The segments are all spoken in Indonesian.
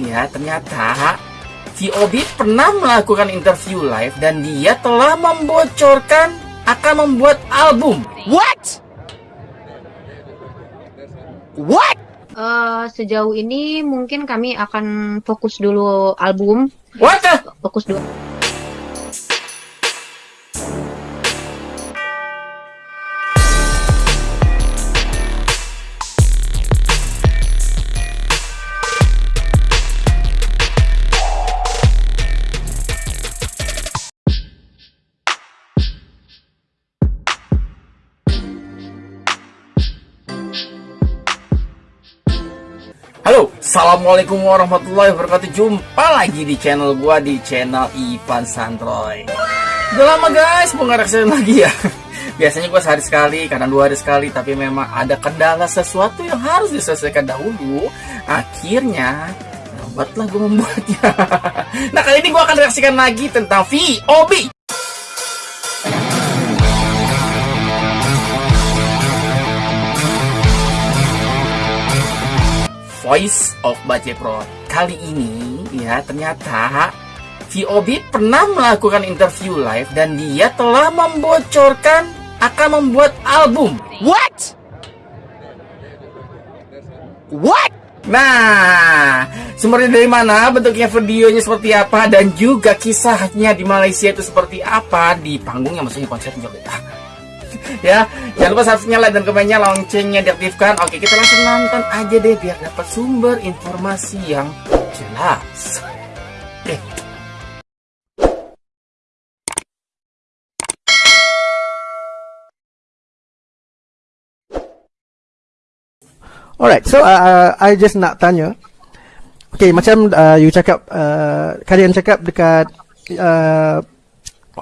ya ternyata VOB pernah melakukan interview live dan dia telah membocorkan akan membuat album. What? What? Uh, sejauh ini mungkin kami akan fokus dulu album. What? the- Fokus dulu. Assalamualaikum warahmatullahi wabarakatuh. Jumpa lagi di channel gua di channel Ivan Santroy. Udah lama guys, mau lagi ya. Biasanya gua sehari sekali, kadang dua hari sekali, tapi memang ada kendala sesuatu yang harus diselesaikan dahulu. Akhirnya, lambatlah gue membuatnya. nah kali ini gua akan reaksikan lagi tentang VOB. Voice of Bajeprot. Kali ini ya ternyata VOB pernah melakukan interview live dan dia telah membocorkan akan membuat album. What? What? Nah, sumbernya dari mana, bentuknya videonya seperti apa, dan juga kisahnya di Malaysia itu seperti apa di panggungnya, maksudnya konsepnya. ya, jangan lupa subscribe, like, dan komennya, loncengnya diaktifkan. Oke, kita langsung nonton aja deh biar dapat sumber informasi yang jelas. Oke. Alright, so uh, I just nak tanya. Okay, macam uh, you cakap, uh, kalian cakap dekat uh,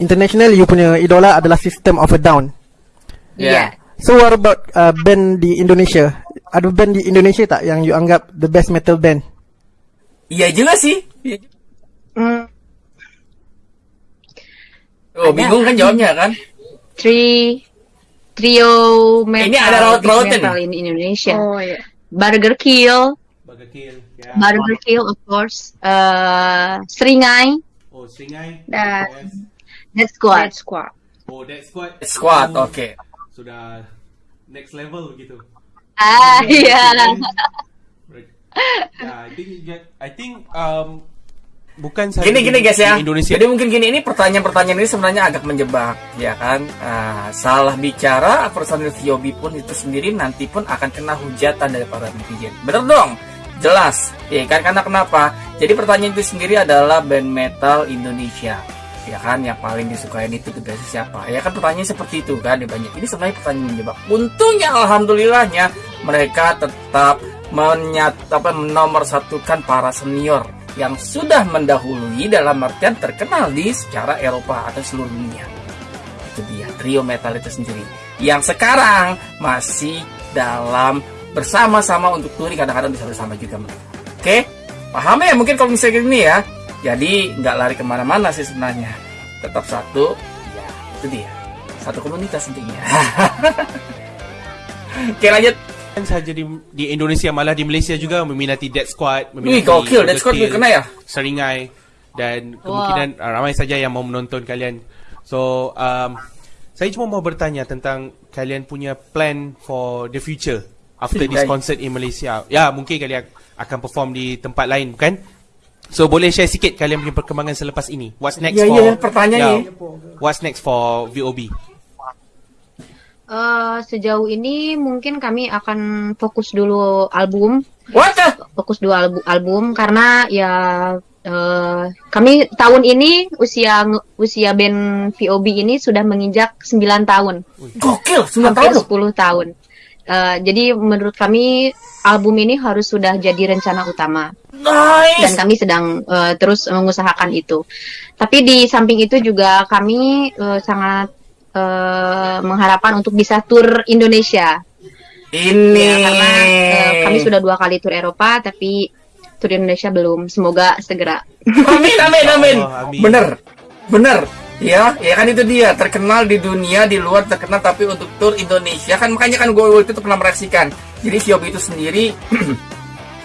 international, you punya idola adalah System of a Down. Ya. So what about uh, band di Indonesia? Ada band di Indonesia tak yang you anggap the best metal band? Iya juga sih. Iya. Hmm, Oh, Ada. bingung kan jawabnya kan? Tri trio metal, Ini ada raut-rautnya metal nih. in Indonesia. Oh iya. Burger Kill, Burger Kill, ya. Burger Kill of course. Uh, Seringai, Oh, Singai. Dan Yes. Dead Squad. Dead Squad. Oh, Dead Squad. Squad, Oh, oke. Sudah next level gitu. Ah iya. Ya, I think I think um bukan Gini gini guys ya. Indonesia. Jadi mungkin gini ini pertanyaan-pertanyaan ini sebenarnya agak menjebak, ya kan? Ah, salah bicara personil VOB pun itu sendiri nanti pun akan kena hujatan dari para netizen. Bener dong? Jelas. Ya kan karena kenapa? Jadi pertanyaan itu sendiri adalah band metal Indonesia. Ya kan yang paling disukain itu tugasnya siapa? Ya kan pertanyaan seperti itu kan ya banyak. Ini sebenarnya pertanyaan menjebak. Untungnya alhamdulillahnya mereka tetap menyat apa menomorsatukan para senior yang sudah mendahului dalam artian terkenal di secara Eropa atau seluruh dunia. Itu dia trio metal itu sendiri yang sekarang masih dalam bersama-sama untuk touring kadang-kadang bisa bersama juga mereka. Oke, paham ya mungkin kalau misalnya gini ya. Jadi nggak lari kemana-mana sih sebenarnya. Tetap satu, ya itu dia. Satu komunitas intinya. Oke lanjut. Bukan saja di, di Indonesia malah di Malaysia juga meminati Dead Squad, Wih, meminati gokil. Burger Dead Squad Kill, kena ya? Seringai dan kemungkinan uh, ramai saja yang mau menonton kalian. So, um, saya cuma mau bertanya tentang kalian punya plan for the future after this concert in Malaysia. Ya, mungkin kalian akan perform di tempat lain, bukan? So, boleh share sikit kalian punya perkembangan selepas ini? What's next Ya, for ya, pertanyaannya. What's next for VOB? Uh, sejauh ini mungkin kami akan fokus dulu album, What the? fokus dulu album, album karena ya uh, kami tahun ini usia usia band VOB ini sudah menginjak 9 tahun. Gokil, 9 tahun hampir loh. 10 tahun. Eh, jadi menurut kami album ini harus sudah jadi rencana utama dan Nice. kami sedang eh, terus mengusahakan itu. Tapi di samping itu juga kami eh, sangat eh, mengharapkan untuk bisa tur Indonesia. Ini. Ya, karena eh, kami sudah dua kali tur Eropa tapi tur Indonesia belum. Semoga segera. Amin, amin, amin. Allah, amin. Bener, bener. Ya, ya kan itu dia. Terkenal di dunia di luar terkenal tapi untuk tur Indonesia kan makanya kan gue waktu itu pernah meraksikan. Jadi Siobi itu sendiri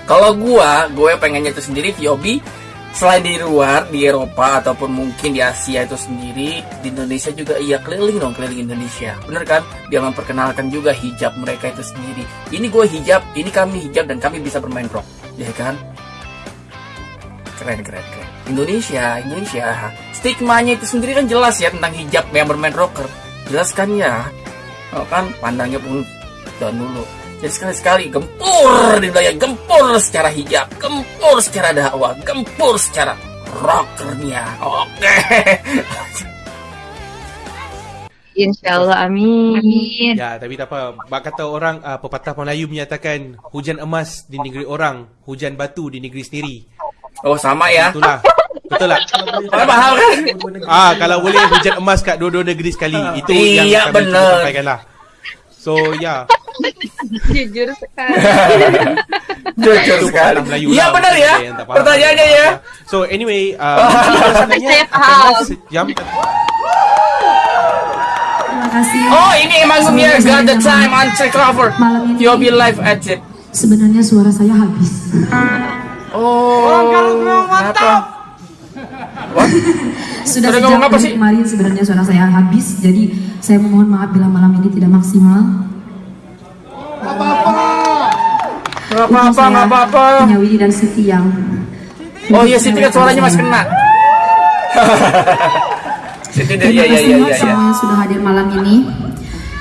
Kalau gua, gue pengennya itu sendiri VOB selain di luar di Eropa ataupun mungkin di Asia itu sendiri di Indonesia juga iya keliling dong keliling Indonesia. Bener kan? Biar memperkenalkan juga hijab mereka itu sendiri. Ini gue hijab ini kami hijab dan kami bisa bermain rock. Ya kan? Keren keren keren Indonesia Indonesia stigmanya itu sendiri kan jelas ya tentang hijab yang bermain rocker jelas kan ya oh kan pandangnya pun down dulu jadi sekali-sekali gempur di wilayah gempur secara hijab, gempur secara dakwah, gempur secara rockernya. Oke. Insya Allah, amin. Ya, tapi tak apa. Bak kata orang, uh, pepatah Melayu menyatakan hujan emas di negeri orang, hujan batu di negeri sendiri. Oh sama ya. Itulah. Betul tak? Kalau paham kan? Ah, kalau boleh hujan emas kat dua-dua negeri sekali. Itu Iya, yang kami cuba sampaikan lah. So, ya. Jujur sekali. Jujur sekali. Iya lah, benar ya. Pertanyaannya ya. So, anyway, uh. Terima kasih. Oh ini manggungnya Got the Time on Check Cover. Malam ini VOB live at Zip. sebenarnya suara saya habis. Oh. Kenapa? Sudah Sudah sejak ngomong apa sih? kemarin sebenarnya suara saya habis. Jadi saya memohon maaf bila malam ini tidak maksimal. Gak apa-apa, gak apa-apa. Punya Widi dan Siti yang Oh iya, Siti kan suaranya masih kena. Siti deh, iya Terima iya kasih iya iya. iya. sudah hadir malam ini.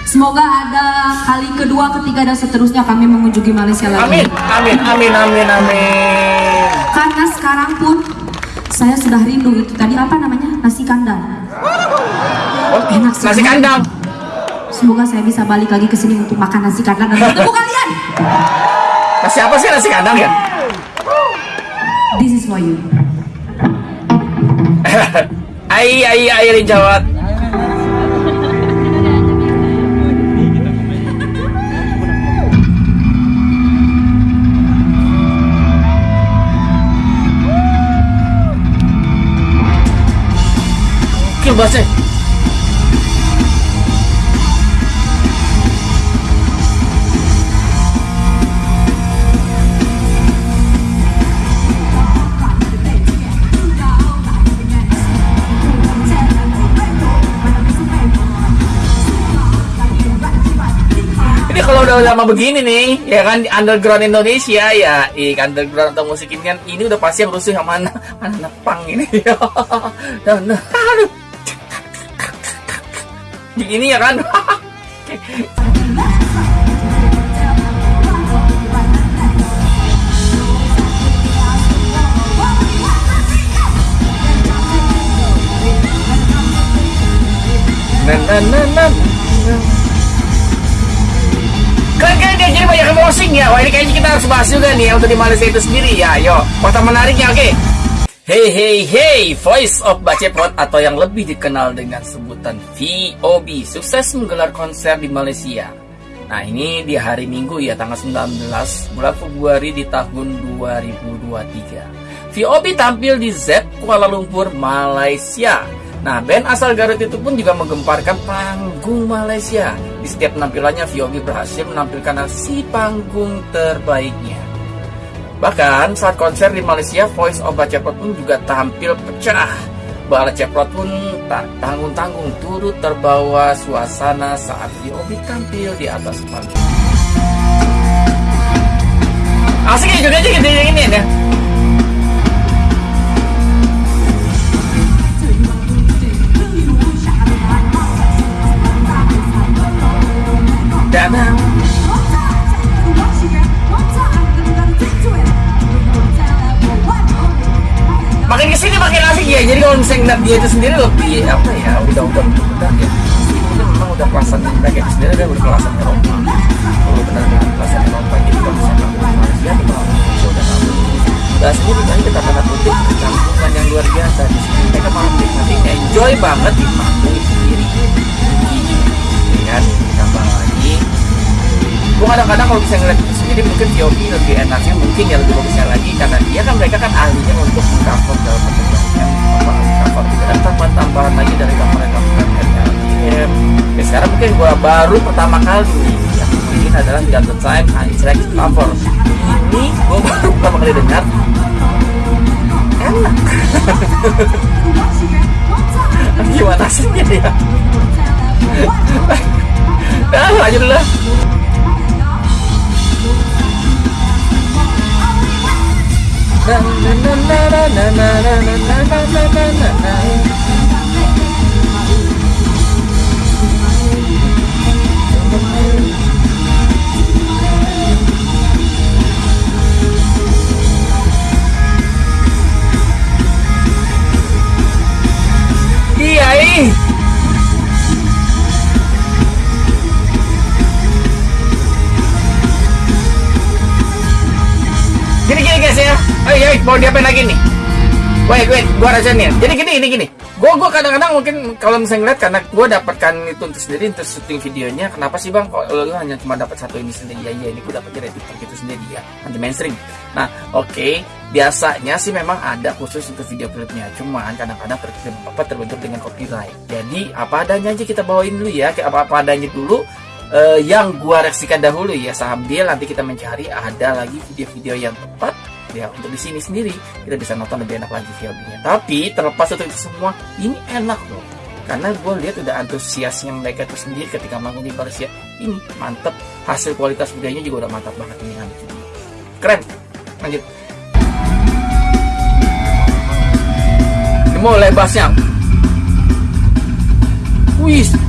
Semoga ada kali kedua, ketiga dan seterusnya kami mengunjungi Malaysia lagi. Amin, amin, amin, amin, amin. Karena sekarang pun saya sudah rindu itu tadi apa namanya nasi kandang. Oh, Enak nasi sekali. kandang. Semoga saya bisa balik lagi ke sini untuk makan nasi kandang dan bertemu kalian. Nasi apa sih nasi kandang ya? This is for you. Ai ai ai dijawab. Bahasnya. Ini kalau udah lama begini nih, ya kan underground Indonesia ya, i underground atau musik ini kan ini udah pasti yang rusuh yang mana anak pang ini. Dan aduh. Begini ya kan. Nan nan nan nan. Keren dia jadi banyak emosing ya. Wah ini kayaknya kita harus bahas juga nih ya, untuk di Malaysia itu sendiri ya. Ayo, kota menariknya oke. Hey hey hey, Voice of Bacepot atau yang lebih dikenal dengan sebutan VOB sukses menggelar konser di Malaysia. Nah ini di hari Minggu ya tanggal 19 bulan Februari di tahun 2023. VOB tampil di Z Kuala Lumpur, Malaysia. Nah, band asal Garut itu pun juga menggemparkan panggung Malaysia. Di setiap penampilannya, VOB berhasil menampilkan aksi panggung terbaiknya. Bahkan saat konser di Malaysia, Voice of Bacepot pun juga tampil pecah. Bala Ceprot pun tak tanggung-tanggung turut terbawa suasana saat VOB tampil di atas panggung. Asik ya juga aja gitu ini ya. Danang. Makin ke sini makin asik ya. Jadi kalau misalnya ngeliat dia itu sendiri lebih apa ya udah udah udah ya udah memang udah kelasan mereka itu sendiri udah kelasan Eropa kalau benar benar kelasan Eropa jadi kalau misalnya kamu Malaysia di Indonesia udah kamu udah sendiri kan kita tanda kutip kecampuran yang luar biasa di sini. Mereka malah menikmati enjoy banget di panggung sendiri. Ya kan ditambah lagi. Gue kadang-kadang kalau bisa ngeliat jadi mungkin VOP lebih enaknya mungkin ya lebih bagusnya lagi karena dia kan mereka kan ahlinya untuk cover dalam pembentukan cover juga. Dan tambahan-tambahan lagi dari cover-cover dari LGM ya sekarang mungkin gua baru pertama kali yang mungkin adalah di the time untracked cover. Ini gua baru pertama kali dengar. Enak. Gimana sih ya? Nah lanjut lah. na na na na na na na na na na na na mau diapain lagi nih? Wait, wait, gua rasain Jadi gini, ini gini. Gua gua kadang-kadang mungkin kalau misalnya ngeliat karena gua dapatkan itu untuk sendiri untuk syuting videonya. Kenapa sih bang? Kok lu hanya cuma dapat satu ini sendiri? Ya, iya, ini gua dapat dari TikTok itu sendiri ya, anti mainstream. Nah, oke, biasanya sih memang ada khusus untuk video klipnya. Cuman kadang-kadang ter apa terbentur dengan copyright. Jadi apa adanya aja kita bawain dulu ya, kayak apa-apa adanya dulu. eh, yang gua reaksikan dahulu ya sambil nanti kita mencari ada lagi video-video yang tepat ya untuk di sini sendiri kita bisa nonton lebih enak lagi VOD-nya. Tapi terlepas dari itu semua, ini enak loh. Karena gue lihat udah antusiasnya mereka itu sendiri ketika manggung di Malaysia. Ini mantep. Hasil kualitas videonya juga udah mantap banget ini kan. Keren. Lanjut. Mulai bassnya. Wih.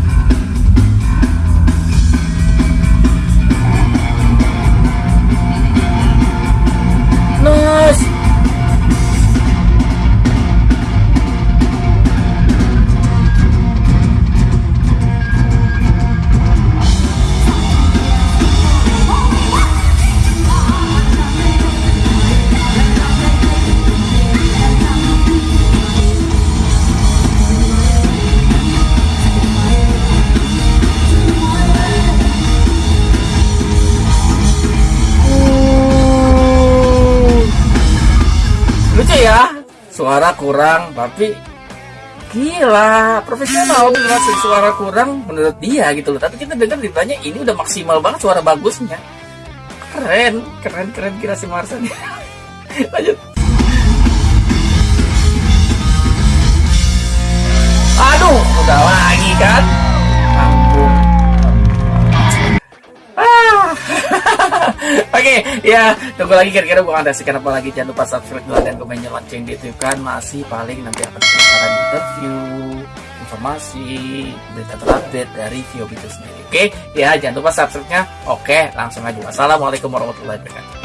Suara kurang tapi gila profesional beneran suara kurang menurut dia gitu loh. Tapi kita dengar ditanya ini udah maksimal banget suara bagusnya. Keren keren keren kira si Marsan. Lanjut. Aduh udah lagi kan Oke, ya tunggu lagi kira-kira gue ada sekian apa lagi. Jangan lupa subscribe dulu dan komennya lonceng di YouTube kan. Masih paling nanti akan sekarang interview, informasi, berita terupdate dari Vio itu sendiri. Oke, ya jangan lupa subscribe-nya. Oke, langsung aja. Assalamualaikum warahmatullahi wabarakatuh.